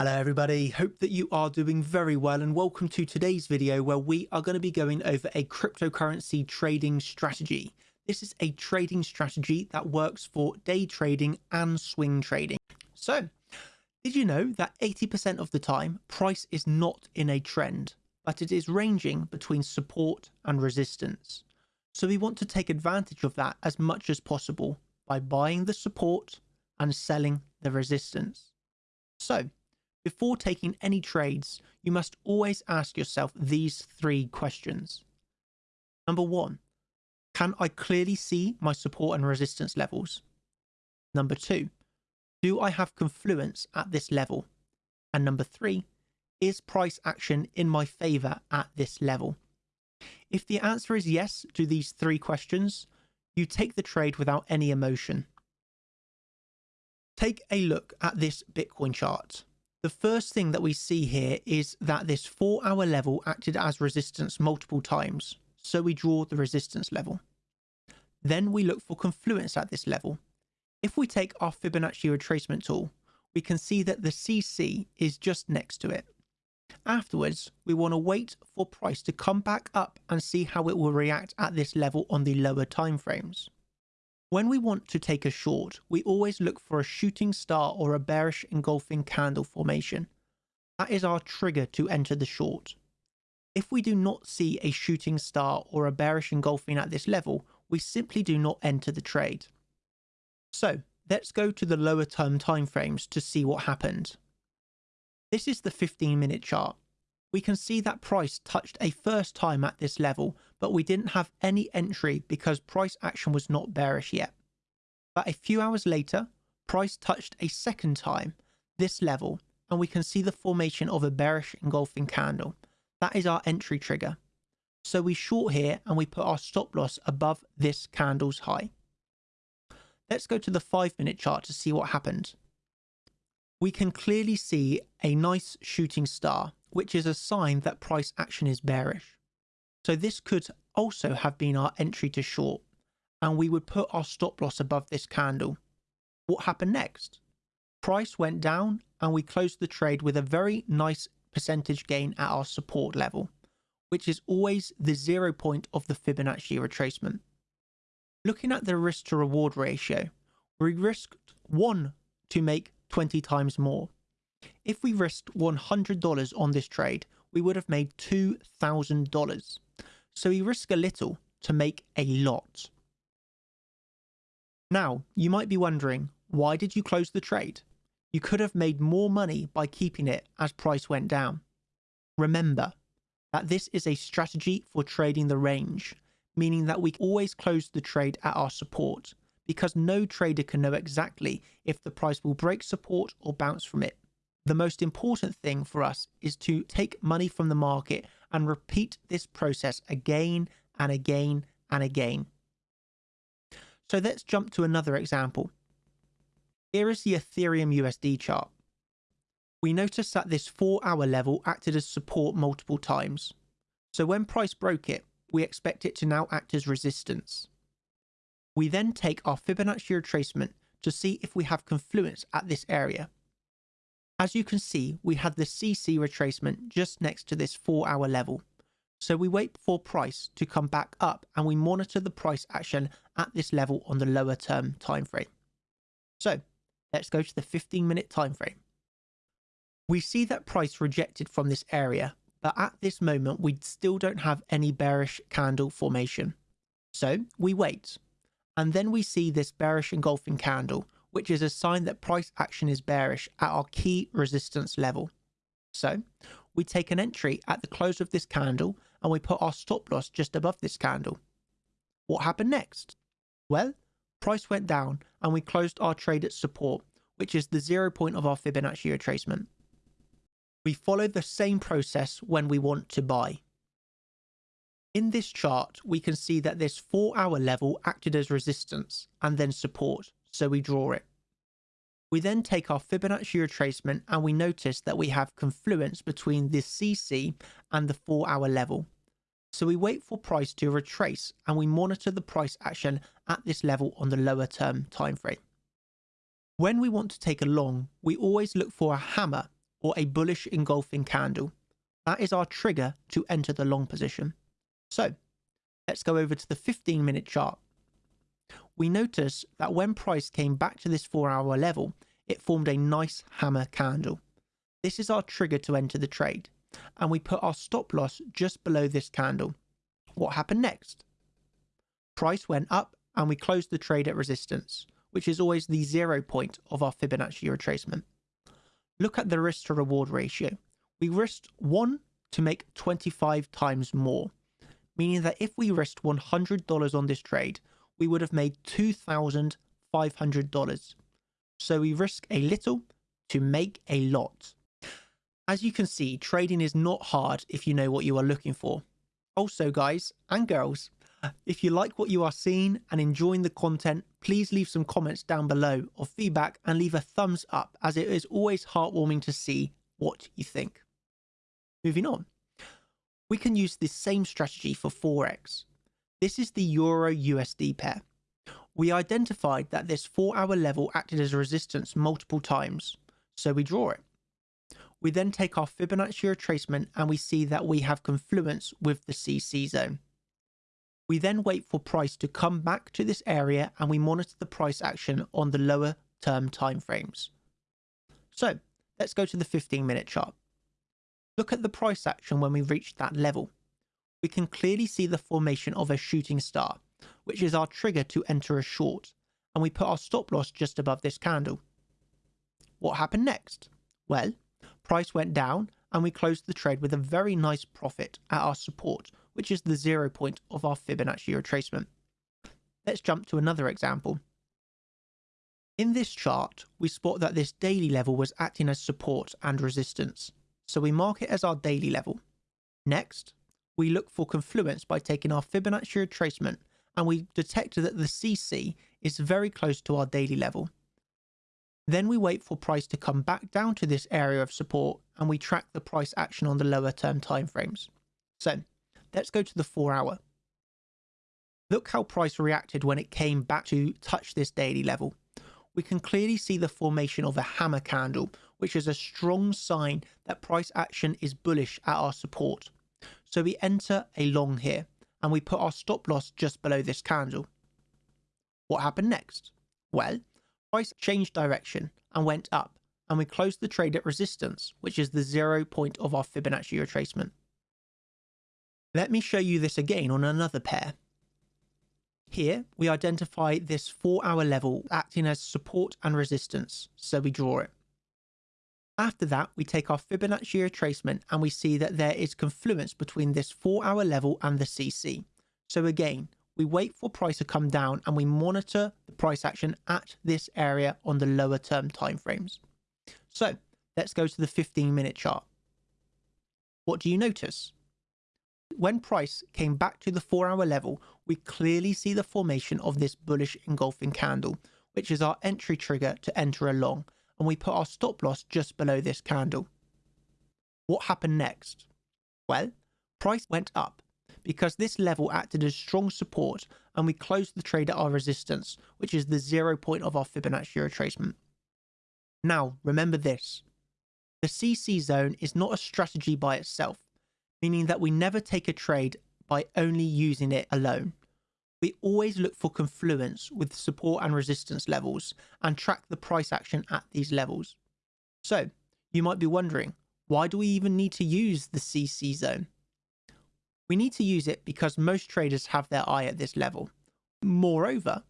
Hello everybody, hope that you are doing very well and welcome to today's video where we are going to be going over a cryptocurrency trading strategy. This is a trading strategy that works for day trading and swing trading. So, did you know that 80% of the time price is not in a trend, but it is ranging between support and resistance. So we want to take advantage of that as much as possible by buying the support and selling the resistance. So, before taking any trades, you must always ask yourself these three questions. Number one, can I clearly see my support and resistance levels? Number two, do I have confluence at this level? And number three, is price action in my favor at this level? If the answer is yes to these three questions, you take the trade without any emotion. Take a look at this Bitcoin chart. The first thing that we see here is that this four hour level acted as resistance multiple times. So we draw the resistance level. Then we look for confluence at this level. If we take our Fibonacci retracement tool, we can see that the CC is just next to it. Afterwards, we want to wait for price to come back up and see how it will react at this level on the lower timeframes. When we want to take a short, we always look for a shooting star or a bearish engulfing candle formation. That is our trigger to enter the short. If we do not see a shooting star or a bearish engulfing at this level, we simply do not enter the trade. So let's go to the lower term timeframes to see what happened. This is the 15 minute chart. We can see that price touched a first time at this level but we didn't have any entry because price action was not bearish yet. But a few hours later, price touched a second time this level and we can see the formation of a bearish engulfing candle. That is our entry trigger. So we short here and we put our stop loss above this candle's high. Let's go to the 5 minute chart to see what happened. We can clearly see a nice shooting star, which is a sign that price action is bearish. So this could also have been our entry to short and we would put our stop loss above this candle. What happened next? Price went down and we closed the trade with a very nice percentage gain at our support level, which is always the zero point of the Fibonacci retracement. Looking at the risk to reward ratio, we risked 1 to make 20 times more. If we risked $100 on this trade, we would have made $2,000. So we risk a little to make a lot. Now, you might be wondering, why did you close the trade? You could have made more money by keeping it as price went down. Remember that this is a strategy for trading the range, meaning that we always close the trade at our support because no trader can know exactly if the price will break support or bounce from it. The most important thing for us is to take money from the market and repeat this process again and again and again. So let's jump to another example. Here is the Ethereum USD chart. We notice that this 4 hour level acted as support multiple times. So when price broke it, we expect it to now act as resistance. We then take our Fibonacci retracement to see if we have confluence at this area. As you can see, we had the CC retracement just next to this 4 hour level. So we wait for price to come back up and we monitor the price action at this level on the lower term time frame. So let's go to the 15 minute time frame. We see that price rejected from this area, but at this moment we still don't have any bearish candle formation. So we wait. And then we see this bearish engulfing candle, which is a sign that price action is bearish at our key resistance level. So we take an entry at the close of this candle and we put our stop loss just above this candle. What happened next? Well, price went down and we closed our trade at support, which is the zero point of our Fibonacci retracement. We follow the same process when we want to buy. In this chart, we can see that this 4 hour level acted as resistance and then support, so we draw it. We then take our Fibonacci retracement and we notice that we have confluence between the CC and the 4 hour level. So we wait for price to retrace and we monitor the price action at this level on the lower term time frame. When we want to take a long, we always look for a hammer or a bullish engulfing candle. That is our trigger to enter the long position. So let's go over to the 15 minute chart. We notice that when price came back to this four hour level, it formed a nice hammer candle. This is our trigger to enter the trade, and we put our stop loss just below this candle. What happened next? Price went up and we closed the trade at resistance, which is always the zero point of our Fibonacci retracement. Look at the risk to reward ratio. We risked 1 to make 25 times more, meaning that if we risked $100 on this trade, we would have made $2,500. So we risk a little to make a lot. As you can see, trading is not hard if you know what you are looking for. Also, guys and girls, if you like what you are seeing and enjoying the content, please leave some comments down below or feedback and leave a thumbs up as it is always heartwarming to see what you think. Moving on. We can use this same strategy for Forex. This is the Euro USD pair. We identified that this 4 hour level acted as a resistance multiple times, so we draw it. We then take our Fibonacci retracement and we see that we have confluence with the CC zone. We then wait for price to come back to this area and we monitor the price action on the lower term timeframes. So let's go to the 15 minute chart. Look at the price action when we reach that level we can clearly see the formation of a shooting star, which is our trigger to enter a short, and we put our stop loss just above this candle. What happened next? Well, price went down and we closed the trade with a very nice profit at our support, which is the zero point of our Fibonacci retracement. Let's jump to another example. In this chart, we spot that this daily level was acting as support and resistance, so we mark it as our daily level. Next, we look for confluence by taking our Fibonacci retracement and we detect that the CC is very close to our daily level. Then we wait for price to come back down to this area of support and we track the price action on the lower term timeframes. So let's go to the four hour. Look how price reacted when it came back to touch this daily level. We can clearly see the formation of a hammer candle, which is a strong sign that price action is bullish at our support. So we enter a long here and we put our stop loss just below this candle. What happened next? Well, price changed direction and went up and we closed the trade at resistance, which is the zero point of our Fibonacci retracement. Let me show you this again on another pair. Here, we identify this 4 hour level acting as support and resistance, so we draw it. After that, we take our Fibonacci retracement and we see that there is confluence between this 4 hour level and the CC. So again, we wait for price to come down and we monitor the price action at this area on the lower term timeframes. So let's go to the 15 minute chart. What do you notice? When price came back to the 4 hour level, we clearly see the formation of this bullish engulfing candle, which is our entry trigger to enter a long and we put our stop loss just below this candle. What happened next? Well, price went up because this level acted as strong support and we closed the trade at our resistance, which is the zero point of our Fibonacci retracement. Now, remember this. The CC zone is not a strategy by itself, meaning that we never take a trade by only using it alone we always look for confluence with support and resistance levels and track the price action at these levels. So you might be wondering, why do we even need to use the CC zone? We need to use it because most traders have their eye at this level. Moreover,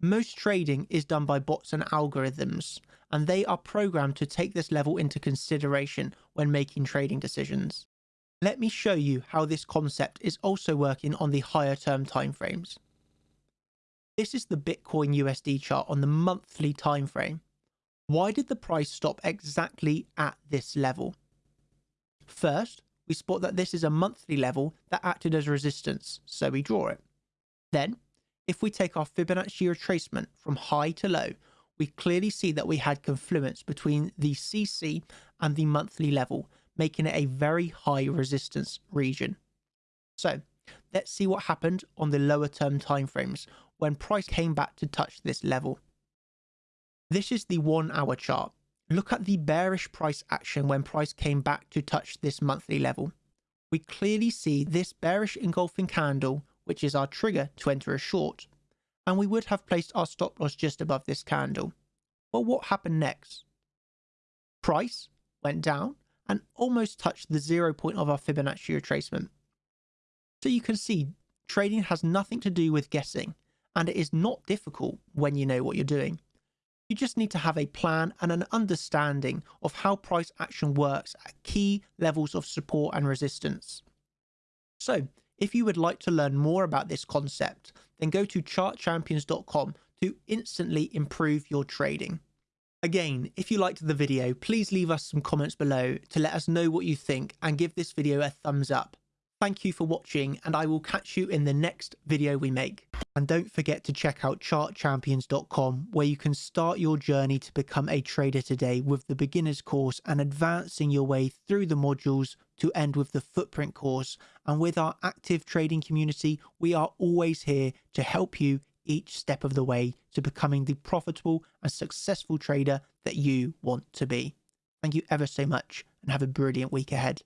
most trading is done by bots and algorithms, and they are programmed to take this level into consideration when making trading decisions. Let me show you how this concept is also working on the higher term timeframes. This is the Bitcoin USD chart on the monthly time frame. Why did the price stop exactly at this level? First, we spot that this is a monthly level that acted as resistance, so we draw it. Then, if we take our Fibonacci retracement from high to low, we clearly see that we had confluence between the CC and the monthly level, making it a very high resistance region. So let's see what happened on the lower term timeframes when price came back to touch this level. This is the one hour chart. Look at the bearish price action when price came back to touch this monthly level. We clearly see this bearish engulfing candle, which is our trigger to enter a short, and we would have placed our stop loss just above this candle. But what happened next? Price went down and almost touched the zero point of our Fibonacci retracement. So you can see trading has nothing to do with guessing, and it is not difficult when you know what you're doing. You just need to have a plan and an understanding of how price action works at key levels of support and resistance. So, if you would like to learn more about this concept, then go to chartchampions.com to instantly improve your trading. Again, if you liked the video, please leave us some comments below to let us know what you think and give this video a thumbs up. Thank you for watching and I will catch you in the next video we make. And don't forget to check out chartchampions.com where you can start your journey to become a trader today with the beginner's course and advancing your way through the modules to end with the footprint course. And with our active trading community, we are always here to help you each step of the way to becoming the profitable and successful trader that you want to be. Thank you ever so much and have a brilliant week ahead.